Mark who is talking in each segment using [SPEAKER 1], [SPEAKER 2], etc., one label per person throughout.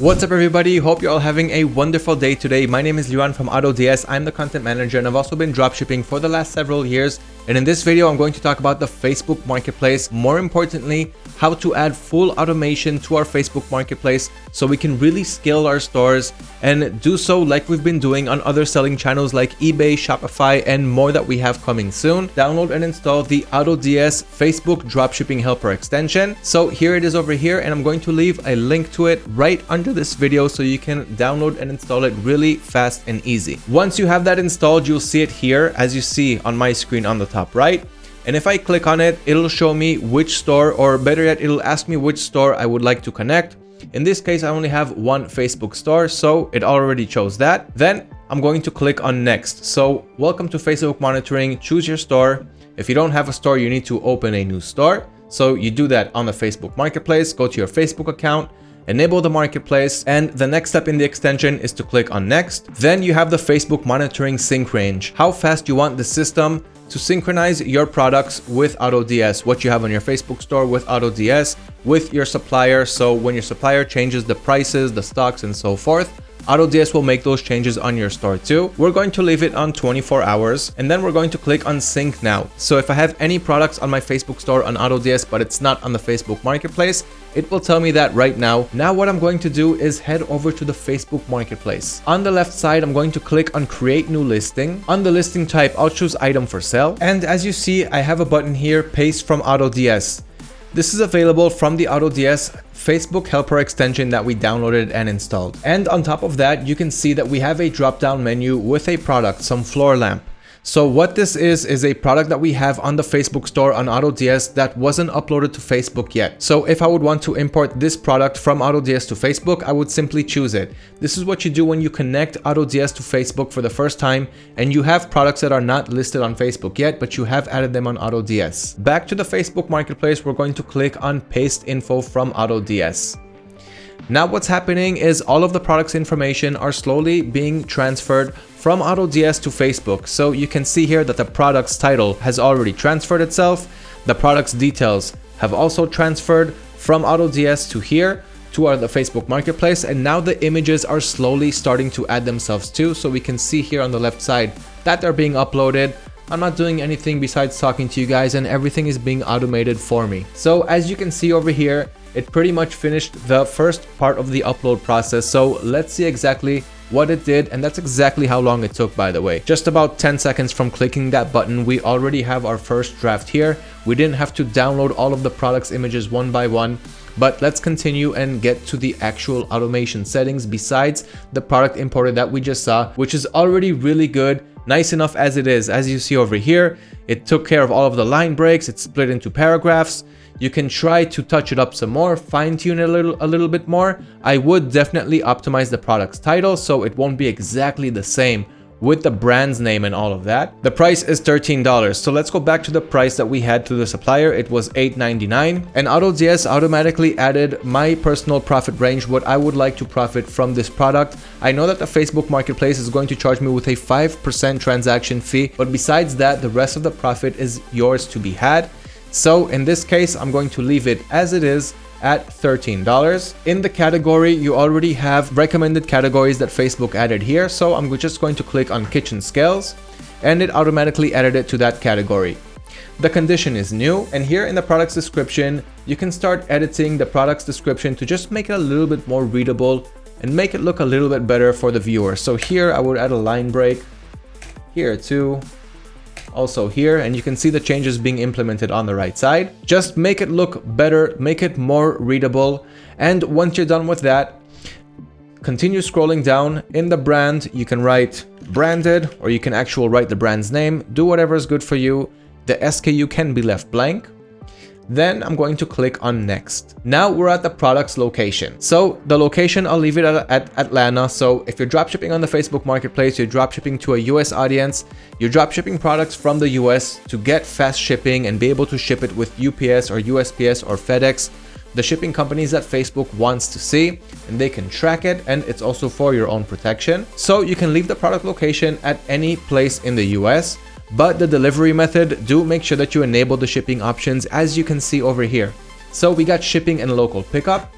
[SPEAKER 1] What's up everybody, hope you're all having a wonderful day today. My name is Liran from AutoDS, I'm the content manager and I've also been dropshipping for the last several years and in this video I'm going to talk about the Facebook Marketplace, more importantly how to add full automation to our Facebook Marketplace so we can really scale our stores and do so like we've been doing on other selling channels like eBay, Shopify, and more that we have coming soon. Download and install the AutoDS Facebook Dropshipping Helper extension. So here it is over here and I'm going to leave a link to it right under this video so you can download and install it really fast and easy. Once you have that installed, you'll see it here as you see on my screen on the top right. And if I click on it, it'll show me which store or better yet, it'll ask me which store I would like to connect. In this case, I only have one Facebook store, so it already chose that. Then I'm going to click on next. So welcome to Facebook monitoring, choose your store. If you don't have a store, you need to open a new store. So you do that on the Facebook marketplace, go to your Facebook account, enable the marketplace, and the next step in the extension is to click on next. Then you have the Facebook monitoring sync range, how fast you want the system to synchronize your products with AutoDS, what you have on your Facebook store with AutoDS, with your supplier. So when your supplier changes the prices, the stocks, and so forth, AutoDS will make those changes on your store too. We're going to leave it on 24 hours and then we're going to click on sync now. So if I have any products on my Facebook store on AutoDS but it's not on the Facebook marketplace, it will tell me that right now. Now what I'm going to do is head over to the Facebook marketplace. On the left side, I'm going to click on create new listing. On the listing type, I'll choose item for sale. And as you see, I have a button here, paste from AutoDS. This is available from the AutoDS Facebook helper extension that we downloaded and installed. And on top of that, you can see that we have a drop down menu with a product, some floor lamp. So what this is, is a product that we have on the Facebook store on AutoDS that wasn't uploaded to Facebook yet. So if I would want to import this product from AutoDS to Facebook, I would simply choose it. This is what you do when you connect AutoDS to Facebook for the first time and you have products that are not listed on Facebook yet, but you have added them on AutoDS. Back to the Facebook Marketplace, we're going to click on paste info from AutoDS. Now what's happening is all of the products information are slowly being transferred from AutoDS to Facebook. So you can see here that the product's title has already transferred itself. The product's details have also transferred from AutoDS to here to our, the Facebook Marketplace. And now the images are slowly starting to add themselves too. So we can see here on the left side that they're being uploaded. I'm not doing anything besides talking to you guys and everything is being automated for me. So as you can see over here, it pretty much finished the first part of the upload process. So let's see exactly what it did and that's exactly how long it took by the way. Just about 10 seconds from clicking that button we already have our first draft here. We didn't have to download all of the products images one by one but let's continue and get to the actual automation settings besides the product imported that we just saw which is already really good nice enough as it is. As you see over here it took care of all of the line breaks. It's split into paragraphs. You can try to touch it up some more, fine tune it a little, a little bit more. I would definitely optimize the product's title so it won't be exactly the same with the brand's name and all of that. The price is $13. So let's go back to the price that we had to the supplier. It was $8.99 and AutoDS automatically added my personal profit range, what I would like to profit from this product. I know that the Facebook marketplace is going to charge me with a 5% transaction fee, but besides that, the rest of the profit is yours to be had. So in this case, I'm going to leave it as it is at $13. In the category, you already have recommended categories that Facebook added here. So I'm just going to click on kitchen scales and it automatically added it to that category. The condition is new and here in the product's description, you can start editing the product's description to just make it a little bit more readable and make it look a little bit better for the viewer. So here I would add a line break, here too, also here and you can see the changes being implemented on the right side. Just make it look better, make it more readable. And once you're done with that, continue scrolling down in the brand. You can write branded or you can actually write the brand's name. Do whatever is good for you. The SKU can be left blank. Then I'm going to click on next. Now we're at the product's location. So the location, I'll leave it at, at Atlanta. So if you're dropshipping on the Facebook marketplace, you're dropshipping to a US audience, you're dropshipping products from the US to get fast shipping and be able to ship it with UPS or USPS or FedEx, the shipping companies that Facebook wants to see and they can track it and it's also for your own protection. So you can leave the product location at any place in the US but the delivery method, do make sure that you enable the shipping options as you can see over here. So we got shipping and local pickup.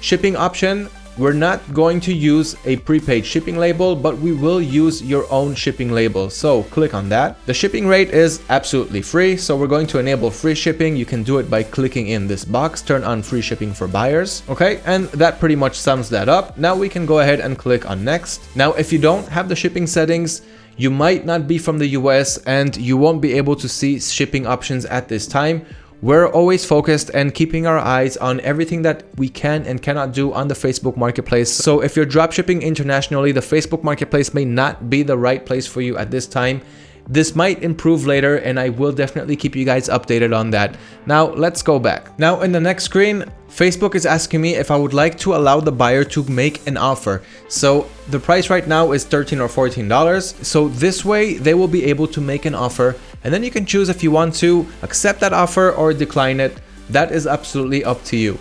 [SPEAKER 1] Shipping option, we're not going to use a prepaid shipping label, but we will use your own shipping label. So click on that. The shipping rate is absolutely free. So we're going to enable free shipping. You can do it by clicking in this box, turn on free shipping for buyers. Okay, and that pretty much sums that up. Now we can go ahead and click on next. Now, if you don't have the shipping settings, you might not be from the US and you won't be able to see shipping options at this time. We're always focused and keeping our eyes on everything that we can and cannot do on the Facebook Marketplace. So if you're dropshipping internationally, the Facebook Marketplace may not be the right place for you at this time. This might improve later and I will definitely keep you guys updated on that. Now let's go back. Now in the next screen, Facebook is asking me if I would like to allow the buyer to make an offer. So the price right now is 13 or $14. So this way they will be able to make an offer and then you can choose if you want to accept that offer or decline it. That is absolutely up to you.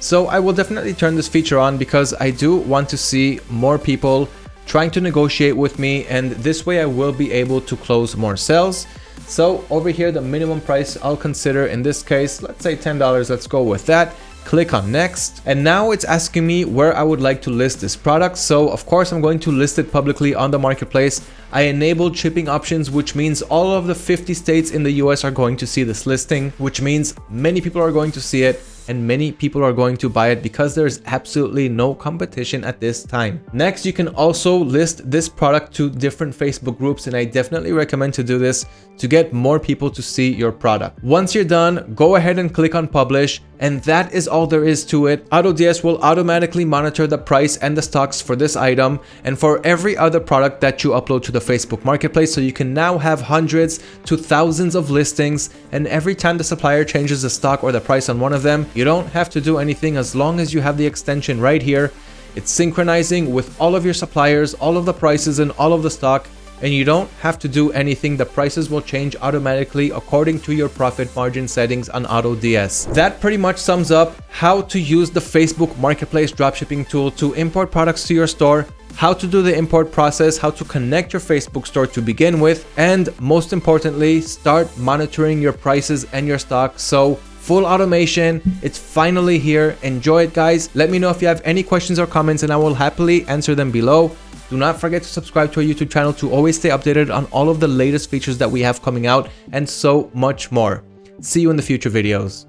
[SPEAKER 1] So I will definitely turn this feature on because I do want to see more people trying to negotiate with me and this way I will be able to close more sales. So over here, the minimum price I'll consider in this case, let's say $10, let's go with that. Click on next. And now it's asking me where I would like to list this product. So of course I'm going to list it publicly on the marketplace. I enabled shipping options which means all of the 50 states in the US are going to see this listing which means many people are going to see it and many people are going to buy it because there's absolutely no competition at this time. Next, you can also list this product to different Facebook groups and I definitely recommend to do this to get more people to see your product. Once you're done, go ahead and click on publish and that is all there is to it. AutoDS will automatically monitor the price and the stocks for this item and for every other product that you upload to the Facebook Marketplace so you can now have hundreds to thousands of listings and every time the supplier changes the stock or the price on one of them, you don't have to do anything as long as you have the extension right here. It's synchronizing with all of your suppliers, all of the prices and all of the stock and you don't have to do anything. The prices will change automatically according to your profit margin settings on AutoDS. That pretty much sums up how to use the Facebook Marketplace dropshipping tool to import products to your store how to do the import process, how to connect your Facebook store to begin with, and most importantly, start monitoring your prices and your stock. So full automation, it's finally here. Enjoy it guys. Let me know if you have any questions or comments and I will happily answer them below. Do not forget to subscribe to our YouTube channel to always stay updated on all of the latest features that we have coming out and so much more. See you in the future videos.